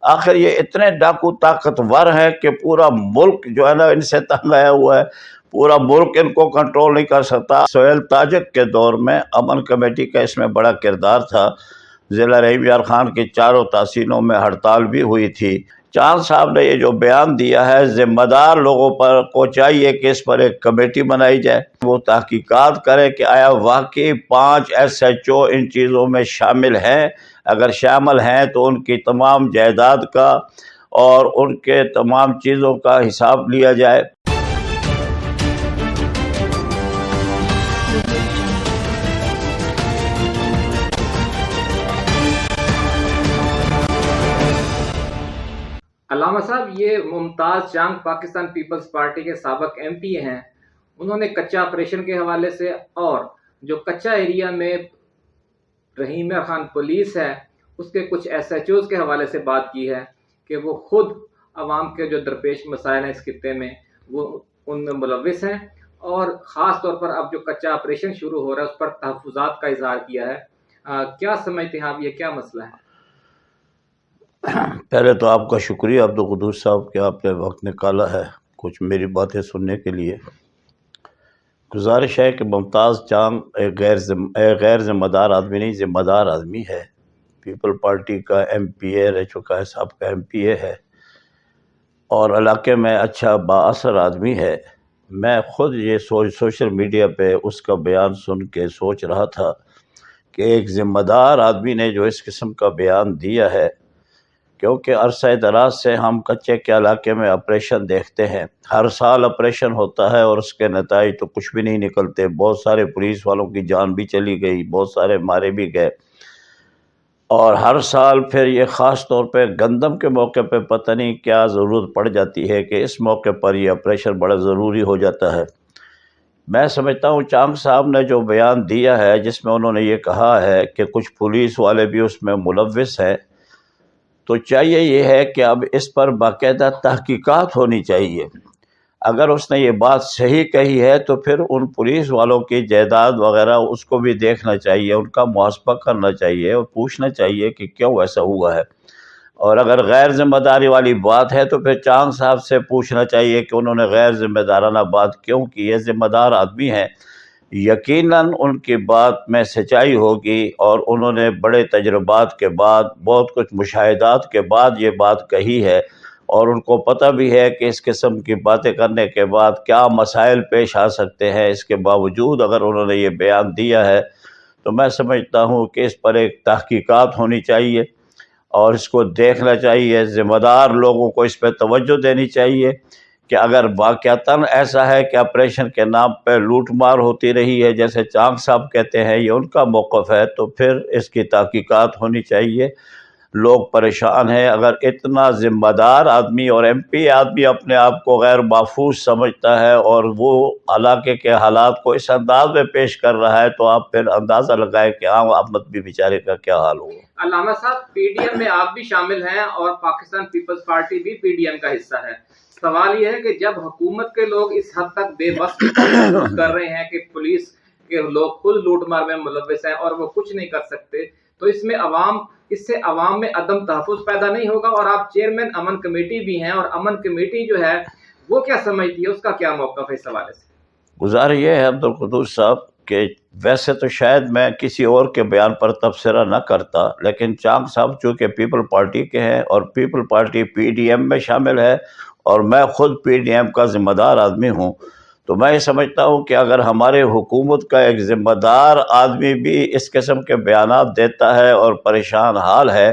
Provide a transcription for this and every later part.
آخر یہ اتنے ڈاکو طاقتور ہیں کہ پورا ملک جو ہے نا ان سے تنگ آیا ہوا ہے، پورا ملک ان کو کنٹرول نہیں کر سکتا۔ سہیل تاجک کے دور میں امن کمیٹی کا اس میں بڑا کردار تھا۔ ضلع رحیم یار خان کی چاروں تحصیلوں میں ہڑتال بھی ہوئی تھی۔ چاند صاحب نے یہ جو بیان دیا ہے، ذمہ دار لوگوں پر کو چاہیے کہ اس پر ایک کمیٹی بنائی جائے۔ وہ تحقیقات کرے کہ آیا واقعی پانچ ایس ایچ او ان چیزوں میں شامل ہیں۔ اگر شامل ہیں تو ان کی تمام جائیداد کا اور ان کے تمام چیزوں کا حساب لیا جائے۔ علامہ صاحب، یہ ممتاز جانگ پاکستان پیپلز پارٹی کے سابق ایم پی ہیں۔ انہوں نے کچا آپریشن کے حوالے سے اور جو کچا ایریا میں رحیم خان پولیس ہے، اس کے کچھ ایس ایچ اوز کے حوالے سے بات کی ہے کہ وہ خود عوام کے جو درپیش مسائل ہیں اس خطے میں، وہ ان میں ملوث ہیں اور خاص طور پر اب جو کچا آپریشن شروع ہو رہا ہے، اس پر تحفظات کا اظہار کیا ہے۔ کیا سمجھتے ہیں آپ یہ کیا مسئلہ ہے؟ پہلے تو آپ کا شکریہ عبدالقدوس صاحب کہ آپ نے وقت نکالا ہے کچھ میری باتیں سننے کے لیے۔ گزارش ہے کہ ممتاز چاند ایک غیر ایک غیر ذمہ دار آدمی نہیں، ذمہ دار آدمی ہے۔ پیپل پارٹی کا ایم پی اے رہ چکا ہے، صاحب کا ایم پی اے ہے۔ اور علاقے میں اچھا با اثر آدمی ہے۔ میں خود یہ سوچ، سوشل میڈیا پہ اس کا بیان سن کے سوچ رہا تھا کہ ایک ذمہ دار آدمی نے جو اس قسم کا بیان دیا ہے کیونکہ عرصہ دراز سے ہم کچے کے علاقے میں آپریشن دیکھتے ہیں۔ ہر سال آپریشن ہوتا ہے اور اس کے نتائج تو کچھ بھی نہیں نکلتے۔ بہت سارے پولیس والوں کی جان بھی چلی گئی، بہت سارے مارے بھی گئے۔ اور ہر سال پھر یہ خاص طور پہ گندم کے موقع پہ پتہ نہیں کیا ضرورت پڑ جاتی ہے کہ اس موقع پر یہ آپریشن بڑا ضروری ہو جاتا ہے۔ میں سمجھتا ہوں چانگ صاحب نے جو بیان دیا ہے، جس میں انہوں نے یہ کہا ہے کہ کچھ پولیس والے بھی اس میں ملوث ہیں۔ تو چاہیے یہ ہے کہ اب اس پر باقاعدہ تحقیقات ہونی چاہیے۔ اگر اس نے یہ بات صحیح کہی ہے تو پھر ان پولیس والوں کی جائیداد وغیرہ اس کو بھی دیکھنا چاہیے، ان کا محاسبہ کرنا چاہیے اور پوچھنا چاہیے کہ کیوں ایسا ہوا ہے۔ اور اگر غیر ذمہ داری والی بات ہے تو پھر چاند صاحب سے پوچھنا چاہیے کہ انہوں نے غیر ذمہ دارانہ بات کیوں کی یہ ذمہ دار آدمی ہیں۔ یقیناً ان کی بات میں سچائی ہوگی اور انہوں نے بڑے تجربات کے بعد، بہت کچھ مشاہدات کے بعد یہ بات کہی ہے اور ان کو پتہ بھی ہے کہ اس قسم کی باتیں کرنے کے بعد کیا مسائل پیش آ سکتے ہیں۔ اس کے باوجود اگر انہوں نے یہ بیان دیا ہے تو میں سمجھتا ہوں کہ اس پر ایک تحقیقات ہونی چاہیے اور اس کو دیکھنا چاہیے۔ ذمہ دار لوگوں کو اس پہ توجہ دینی چاہیے۔ کہ اگر واقعتاً ایسا ہے کہ آپریشن کے نام پہ لوٹ مار ہوتی رہی ہے، جیسے چانگ صاحب کہتے ہیں، یہ ان کا موقف ہے، تو پھر اس کی تحقیقات ہونی چاہیے۔ لوگ پریشان ہیں۔ اگر اتنا ذمہ دار آدمی اور ایم پی آدمی اپنے آپ کو غیر محفوظ سمجھتا ہے اور وہ علاقے کے حالات کو اس انداز میں پیش کر رہا ہے، تو آپ پھر اندازہ لگائے کہ عام احمد بھی بیچارے کا کیا حال ہوگا علامہ صاحب، پی ڈی ایم میں آپ بھی شامل ہیں اور پاکستان پیپلز پارٹی بھی پی ڈی ایم کا حصہ ہے۔ سوال یہ ہے کہ جب حکومت کے لوگ اس حد تک بے بس کر رہے ہیں کہ پولیس کے لوگ خود لوٹ مار میں ملوث ہیں اور وہ کچھ نہیں کر سکتے تو اس میں عوام اس سے عوام میں عدم تحفظ پیدا نہیں ہوگا اور آپ چیئرمین امن کمیٹی بھی ہیں اور امن کمیٹی جو ہے وہ کیا سمجھتی ہے؟ اس کا کیا موقف ہے اس حوالے سے؟ گزار یہ ہے عبدالقدوس صاحب کہ ویسے تو شاید میں کسی اور کے بیان پر تبصرہ نہ کرتا، لیکن چانگ صاحب چونکہ پیپل پارٹی کے ہیں اور People Party P D M میں شامل ہے اور میں خود پی ڈی ایم کا ذمہ دار آدمی ہوں، تو میں یہ سمجھتا ہوں کہ اگر ہمارے حکومت کا ایک ذمہ دار آدمی بھی اس قسم کے بیانات دیتا ہے اور پریشان حال ہے،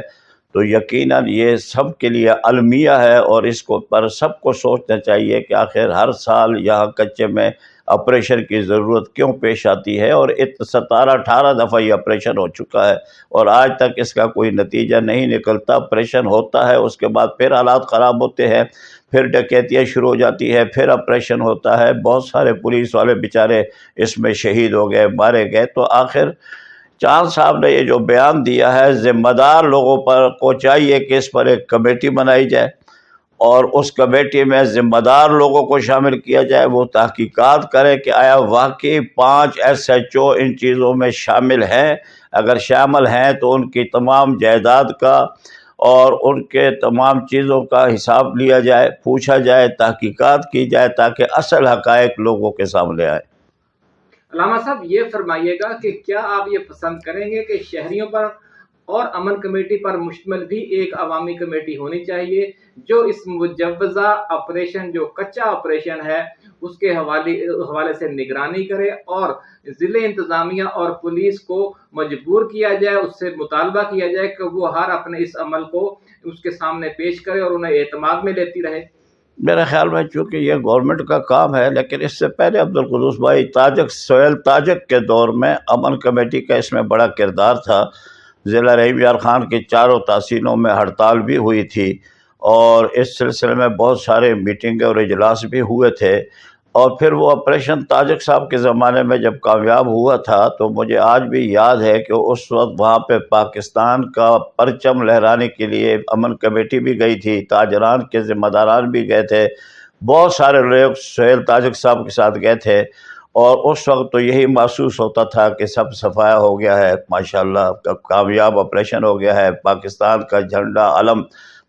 تو یقیناً یہ سب کے لیے المیہ ہے اور اس کو پر سب کو سوچنا چاہیے کہ آخر ہر سال یہاں کچے میں آپریشن کی ضرورت کیوں پیش آتی ہے اور ستارہ اٹھارہ دفعہ یہ آپریشن ہو چکا ہے اور آج تک اس کا کوئی نتیجہ نہیں نکلتا آپریشن ہوتا ہے اس کے بعد پھر حالات خراب ہوتے ہیں پھر ڈکیتیاں شروع ہو جاتی ہے پھر آپریشن ہوتا ہے بہت سارے پولیس والے بیچارے اس میں شہید ہو گئے مارے گئے تو آخر چاند صاحب نے یہ جو بیان دیا ہے ذمہ دار لوگوں پر کو چاہیے کہ اس پر ایک کمیٹی بنائی جائے اور اس کمیٹی میں ذمہ دار لوگوں کو شامل کیا جائے، وہ تحقیقات کرے کہ آیا واقعی پانچ ایس ایچ او ان چیزوں میں شامل ہیں۔ اگر شامل ہیں تو ان کی تمام جائیداد کا اور ان کے تمام چیزوں کا حساب لیا جائے، پوچھا جائے، تحقیقات کی جائے تاکہ اصل حقائق لوگوں کے سامنے آئے۔ علامہ صاحب، یہ فرمائیے گا کہ کیا آپ یہ پسند کریں گے کہ شہریوں پر اور امن کمیٹی پر مشتمل بھی ایک عوامی کمیٹی ہونی چاہیے، جو اس مجوزہ آپریشن جو کچا آپریشن ہے، اس کے حوالے حوالے سے نگرانی کرے اور ضلع انتظامیہ اور پولیس کو مجبور کیا جائے، اس سے مطالبہ کیا جائے کہ وہ ہر اپنے اس عمل کو اس کے سامنے پیش کرے اور انہیں اعتماد میں لیتی رہے۔ میرے خیال میں چونکہ یہ گورنمنٹ کا کام ہے، لیکن اس سے پہلے عبدالقدوس بھائی تاجک، سہیل تاجک کے دور میں امن کمیٹی کا اس میں بڑا کردار تھا۔ ضلع رحیم یار خان کی چاروں تحصیلوں میں ہڑتال بھی ہوئی تھی اور اس سلسلے میں بہت سارے میٹنگ اور اجلاس بھی ہوئے تھے اور پھر وہ آپریشن تاجک صاحب کے زمانے میں جب کامیاب ہوا تھا تو مجھے آج بھی یاد ہے کہ اس وقت وہاں پہ پاکستان کا پرچم لہرانے کے لیے امن کمیٹی بھی گئی تھی، تاجران کے ذمہ داران بھی گئے تھے، بہت سارے لوگ سہیل تاجک صاحب کے ساتھ گئے تھے۔ اور اس وقت تو یہی محسوس ہوتا تھا کہ سب صفایا ہو گیا ہے، ماشاءاللہ کامیاب آپریشن ہو گیا ہے۔ پاکستان کا جھنڈا علم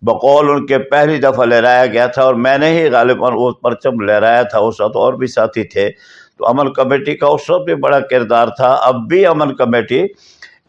بقول ان کے پہلی دفعہ لہرایا گیا تھا اور میں نے ہی غالباً وہ پرچم لہرایا تھا، اس وقت اور بھی ساتھی تھے۔ تو امن کمیٹی کا اس وقت بھی بڑا کردار تھا۔ اب بھی امن کمیٹی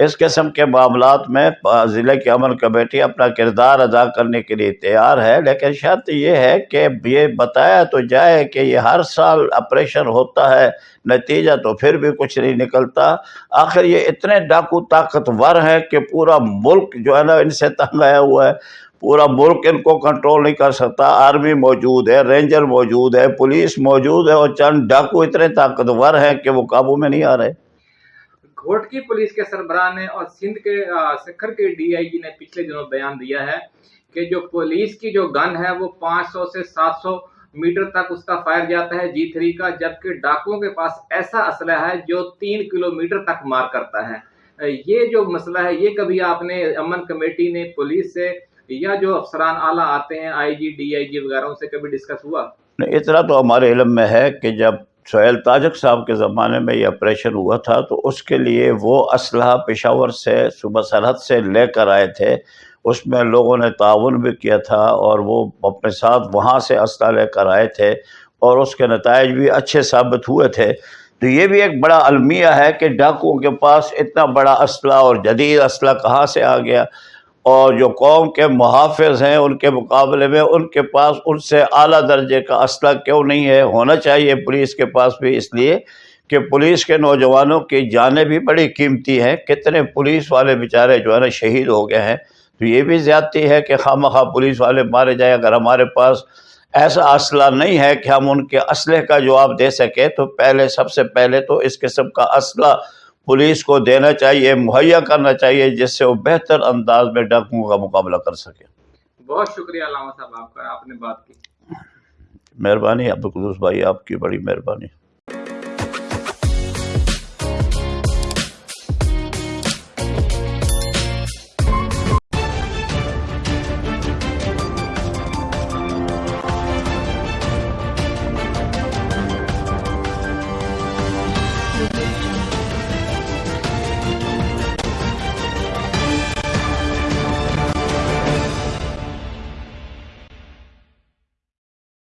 اس قسم کے معاملات میں ضلع کی امن کمیٹی اپنا کردار ادا کرنے کے لیے تیار ہے، لیکن شرط یہ ہے کہ یہ بتایا تو جائے کہ یہ ہر سال آپریشن ہوتا ہے، نتیجہ تو پھر بھی کچھ نہیں نکلتا۔ آخر یہ اتنے ڈاکو طاقتور ہیں کہ پورا ملک جو ہے نا، ان سے تنگ آیا ہوا ہے۔ پورا ملک ان کو کنٹرول نہیں کر سکتا۔ آرمی موجود ہے رینجر موجود ہے پولیس موجود ہے اور چند ڈاکو اتنے طاقتور ہیں کہ وہ قابو میں نہیں آ رہے۔ گھوٹ کی پولیس کے سربراہ نے اور سندھ کے سکھر کے ڈی آئی جی نے پچھلے دنوں بیان دیا ہے کہ جو پولیس کی جو گن ہے وہ پانچ سو سے سات سو میٹر تک اس کا فائر جاتا ہے جی تھری کا، جبکہ ڈاکوؤں کے پاس ایسا اسلحہ ہے جو تین کلو میٹر تک مار کرتا ہے۔ یہ جو مسئلہ ہے، یہ کبھی آپ نے امن کمیٹی نے پولیس سے یا جو افسران اعلیٰ آتے ہیں، آئی جی ڈی آئی جی وغیرہ، ان سے کبھی ڈسکس ہوا؟ اتنا تو ہمارے علم میں ہے کہ جب سہیل تاجک صاحب کے زمانے میں یہ آپریشن ہوا تھا، تو اس کے لیے وہ اسلحہ پشاور سے صبح سرحد سے لے کر آئے تھے۔ اس میں لوگوں نے تعاون بھی کیا تھا اور وہ اپنے ساتھ وہاں سے اسلحہ لے کر آئے تھے اور اس کے نتائج بھی اچھے ثابت ہوئے تھے۔ تو یہ بھی ایک بڑا المیہ ہے کہ ڈاکوؤں کے پاس اتنا بڑا اسلحہ اور جدید اسلحہ کہاں سے آ گیا؟ اور جو قوم کے محافظ ہیں ان کے مقابلے میں ان کے پاس ان سے اعلیٰ درجے کا اسلحہ کیوں نہیں ہے؟ ہونا چاہیے پولیس کے پاس بھی، اس لیے کہ پولیس کے نوجوانوں کی جانیں بھی بڑی قیمتی ہیں۔ کتنے پولیس والے بیچارے جو ہے نا شہید ہو گئے ہیں۔ تو یہ بھی زیادتی ہے کہ خواہ مخواہ پولیس والے مارے جائیں۔ اگر ہمارے پاس ایسا اسلحہ نہیں ہے کہ ہم ان کے اسلحے کا جواب دے سکیں، تو پہلے، سب سے پہلے تو اس قسم کا اسلحہ پولیس کو دینا چاہیے مہیا کرنا چاہیے جس سے وہ بہتر انداز میں ڈاکوؤں کا مقابلہ کر سکے۔ بہت شکریہ علامہ صاحب آپ کا آپ نے بات کی۔ مہربانی عبدالقدوس بھائی آپ کی بڑی مہربانی۔